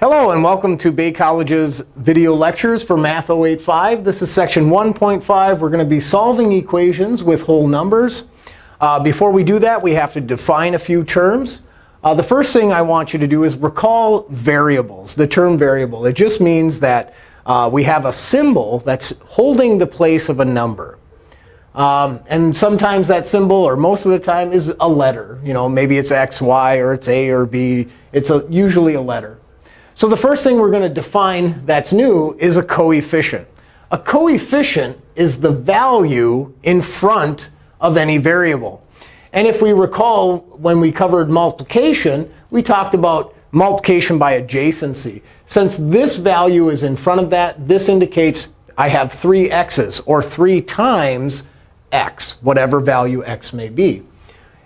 Hello, and welcome to Bay College's video lectures for Math 085. This is section 1.5. We're going to be solving equations with whole numbers. Uh, before we do that, we have to define a few terms. Uh, the first thing I want you to do is recall variables, the term variable. It just means that uh, we have a symbol that's holding the place of a number. Um, and sometimes that symbol, or most of the time, is a letter. You know, maybe it's x, y, or it's a or b. It's a, usually a letter. So the first thing we're going to define that's new is a coefficient. A coefficient is the value in front of any variable. And if we recall, when we covered multiplication, we talked about multiplication by adjacency. Since this value is in front of that, this indicates I have three x's, or 3 times x, whatever value x may be.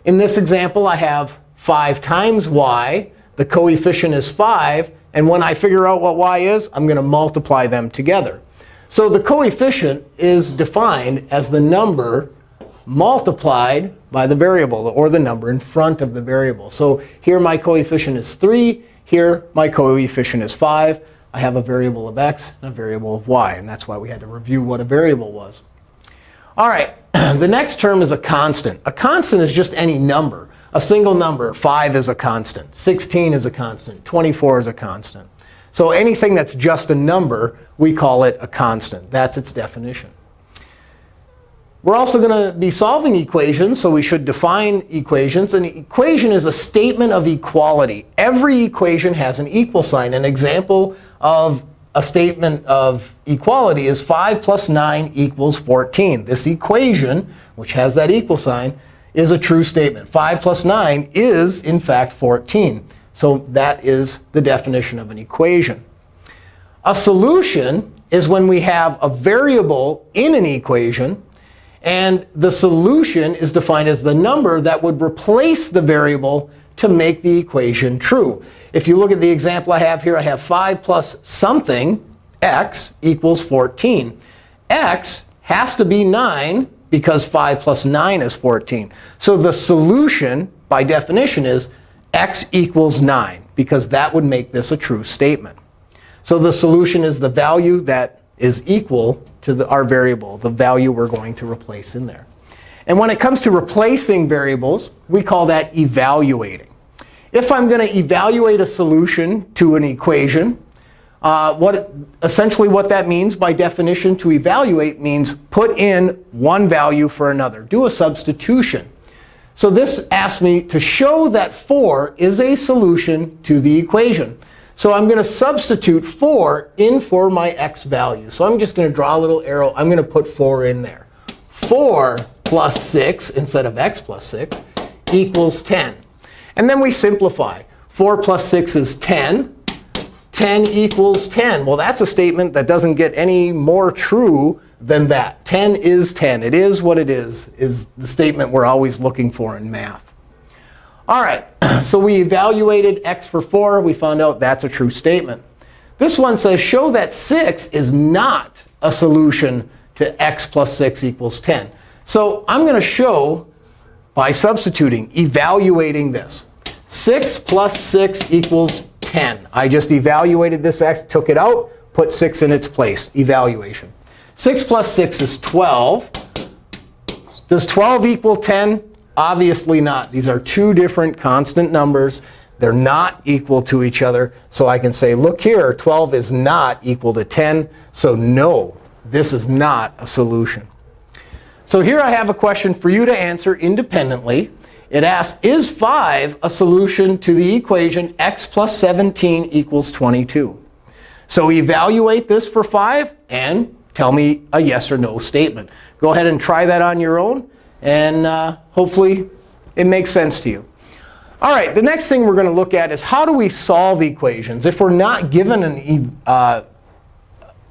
In this example, I have 5 times y. The coefficient is 5. And when I figure out what y is, I'm going to multiply them together. So the coefficient is defined as the number multiplied by the variable, or the number in front of the variable. So here my coefficient is 3. Here my coefficient is 5. I have a variable of x and a variable of y. And that's why we had to review what a variable was. All right, the next term is a constant. A constant is just any number. A single number, 5 is a constant. 16 is a constant. 24 is a constant. So anything that's just a number, we call it a constant. That's its definition. We're also going to be solving equations, so we should define equations. An equation is a statement of equality. Every equation has an equal sign. An example of a statement of equality is 5 plus 9 equals 14. This equation, which has that equal sign, is a true statement. 5 plus 9 is, in fact, 14. So that is the definition of an equation. A solution is when we have a variable in an equation and the solution is defined as the number that would replace the variable to make the equation true. If you look at the example I have here, I have 5 plus something, x, equals 14. x has to be 9 because 5 plus 9 is 14. So the solution, by definition, is x equals 9, because that would make this a true statement. So the solution is the value that is equal to the, our variable, the value we're going to replace in there. And when it comes to replacing variables, we call that evaluating. If I'm going to evaluate a solution to an equation, uh, what essentially what that means by definition to evaluate means put in one value for another. Do a substitution. So this asks me to show that 4 is a solution to the equation. So I'm going to substitute 4 in for my x value. So I'm just going to draw a little arrow. I'm going to put 4 in there. 4 plus 6 instead of x plus 6 equals 10. And then we simplify. 4 plus 6 is 10. 10 equals 10. Well, that's a statement that doesn't get any more true than that. 10 is 10. It is what it is, is the statement we're always looking for in math. All right, so we evaluated x for 4. We found out that's a true statement. This one says, show that 6 is not a solution to x plus 6 equals 10. So I'm going to show by substituting, evaluating this. 6 plus 6 equals 10. I just evaluated this x, took it out, put 6 in its place, evaluation. 6 plus 6 is 12. Does 12 equal 10? Obviously not. These are two different constant numbers. They're not equal to each other. So I can say, look here, 12 is not equal to 10. So no, this is not a solution. So here I have a question for you to answer independently. It asks, is 5 a solution to the equation x plus 17 equals 22? So evaluate this for 5 and tell me a yes or no statement. Go ahead and try that on your own. And uh, hopefully, it makes sense to you. All right, the next thing we're going to look at is how do we solve equations if we're not given an, uh,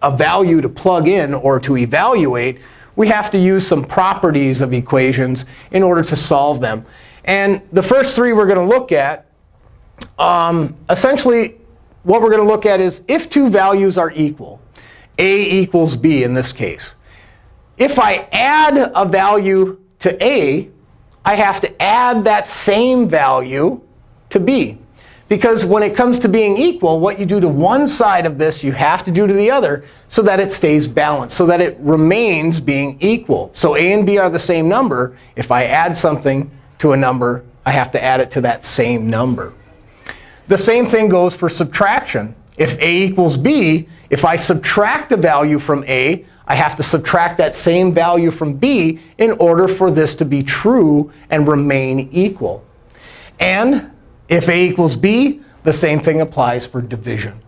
a value to plug in or to evaluate. We have to use some properties of equations in order to solve them. And the first three we're going to look at, um, essentially, what we're going to look at is if two values are equal, a equals b in this case. If I add a value to a, I have to add that same value to b. Because when it comes to being equal, what you do to one side of this, you have to do to the other so that it stays balanced, so that it remains being equal. So a and b are the same number. If I add something to a number, I have to add it to that same number. The same thing goes for subtraction. If a equals b, if I subtract a value from a, I have to subtract that same value from b in order for this to be true and remain equal. And if a equals b, the same thing applies for division.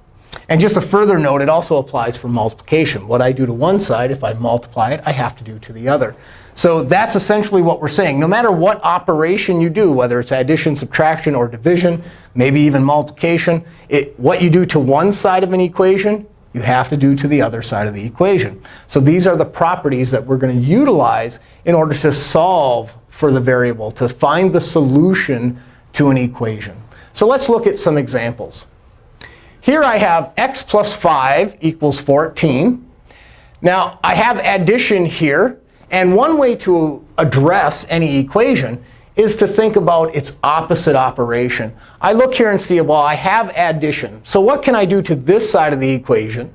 And just a further note, it also applies for multiplication. What I do to one side, if I multiply it, I have to do to the other. So that's essentially what we're saying. No matter what operation you do, whether it's addition, subtraction, or division, maybe even multiplication, it, what you do to one side of an equation, you have to do to the other side of the equation. So these are the properties that we're going to utilize in order to solve for the variable, to find the solution to an equation. So let's look at some examples. Here I have x plus 5 equals 14. Now, I have addition here. And one way to address any equation is to think about its opposite operation. I look here and see, well, I have addition. So what can I do to this side of the equation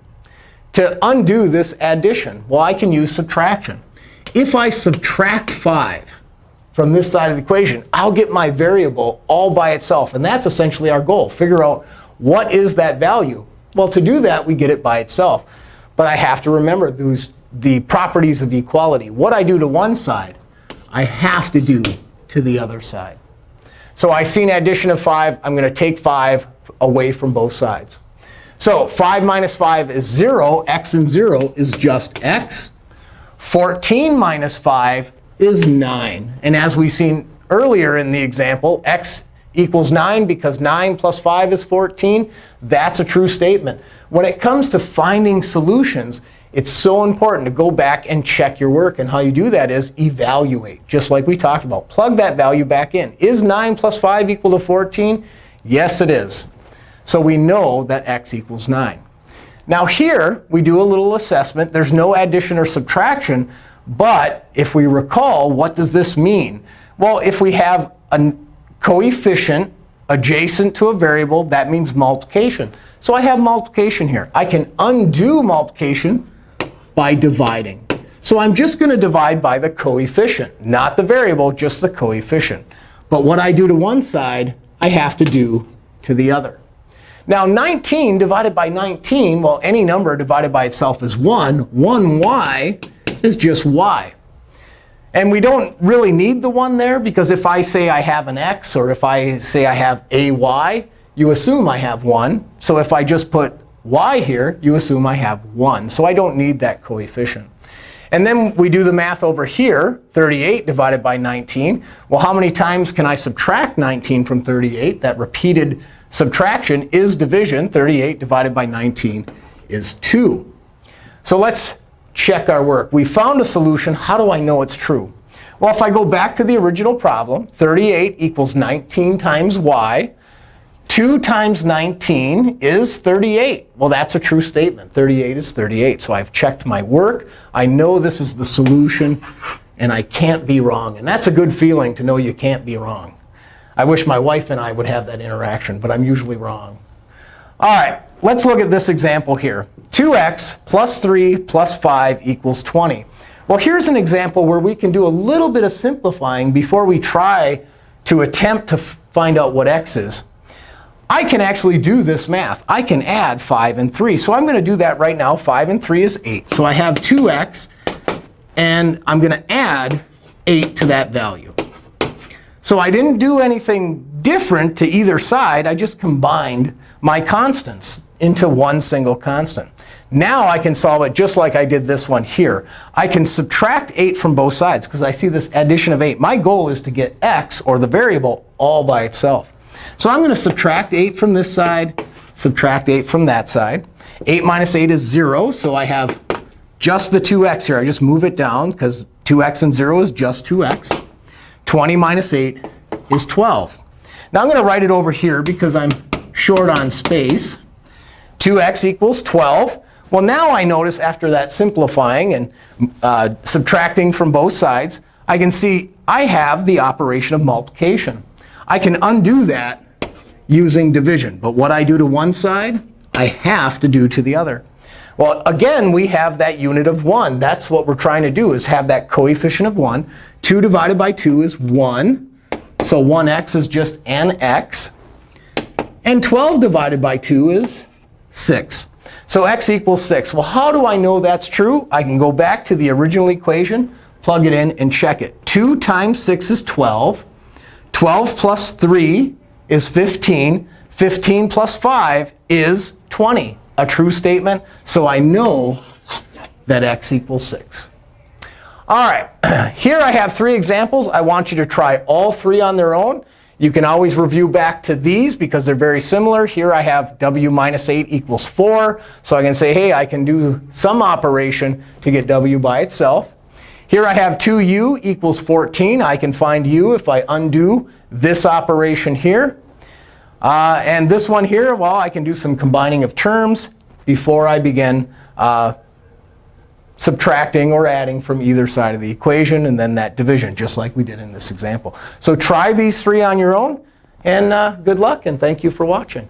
to undo this addition? Well, I can use subtraction. If I subtract 5, from this side of the equation, I'll get my variable all by itself. And that's essentially our goal. Figure out what is that value. Well, to do that, we get it by itself. But I have to remember those, the properties of equality. What I do to one side, I have to do to the other side. So I see an addition of 5. I'm going to take 5 away from both sides. So 5 minus 5 is 0. x and 0 is just x. 14 minus 5 is 9. And as we've seen earlier in the example, x equals 9 because 9 plus 5 is 14. That's a true statement. When it comes to finding solutions, it's so important to go back and check your work. And how you do that is evaluate, just like we talked about. Plug that value back in. Is 9 plus 5 equal to 14? Yes, it is. So we know that x equals 9. Now here, we do a little assessment. There's no addition or subtraction. But if we recall, what does this mean? Well, if we have a coefficient adjacent to a variable, that means multiplication. So I have multiplication here. I can undo multiplication by dividing. So I'm just going to divide by the coefficient, not the variable, just the coefficient. But what I do to one side, I have to do to the other. Now 19 divided by 19, well, any number divided by itself is 1. 1y is just y. And we don't really need the 1 there, because if I say I have an x, or if I say I have a y, you assume I have 1. So if I just put y here, you assume I have 1. So I don't need that coefficient. And then we do the math over here, 38 divided by 19. Well, how many times can I subtract 19 from 38? That repeated subtraction is division. 38 divided by 19 is 2. So let's check our work. We found a solution. How do I know it's true? Well, if I go back to the original problem, 38 equals 19 times y. 2 times 19 is 38. Well, that's a true statement. 38 is 38. So I've checked my work. I know this is the solution. And I can't be wrong. And that's a good feeling to know you can't be wrong. I wish my wife and I would have that interaction. But I'm usually wrong. All right, let's look at this example here. 2x plus 3 plus 5 equals 20. Well, here's an example where we can do a little bit of simplifying before we try to attempt to find out what x is. I can actually do this math. I can add 5 and 3. So I'm going to do that right now. 5 and 3 is 8. So I have 2x. And I'm going to add 8 to that value. So I didn't do anything different to either side. I just combined my constants into one single constant. Now I can solve it just like I did this one here. I can subtract 8 from both sides because I see this addition of 8. My goal is to get x, or the variable, all by itself. So I'm going to subtract 8 from this side, subtract 8 from that side. 8 minus 8 is 0. So I have just the 2x here. I just move it down because 2x and 0 is just 2x. 20 minus 8 is 12. Now I'm going to write it over here because I'm short on space. 2x equals 12. Well, now I notice after that simplifying and uh, subtracting from both sides, I can see I have the operation of multiplication. I can undo that using division. But what I do to one side, I have to do to the other. Well, again, we have that unit of 1. That's what we're trying to do, is have that coefficient of 1. 2 divided by 2 is 1. So 1x is just an x. And 12 divided by 2 is 6. So x equals 6. Well, how do I know that's true? I can go back to the original equation, plug it in, and check it. 2 times 6 is 12. 12 plus 3 is 15. 15 plus 5 is 20. A true statement. So I know that x equals 6. All right, here I have three examples. I want you to try all three on their own. You can always review back to these because they're very similar. Here I have w minus 8 equals 4. So I can say, hey, I can do some operation to get w by itself. Here I have 2u equals 14. I can find u if I undo this operation here. Uh, and this one here, well, I can do some combining of terms before I begin uh, subtracting or adding from either side of the equation, and then that division, just like we did in this example. So try these three on your own. And uh, good luck, and thank you for watching.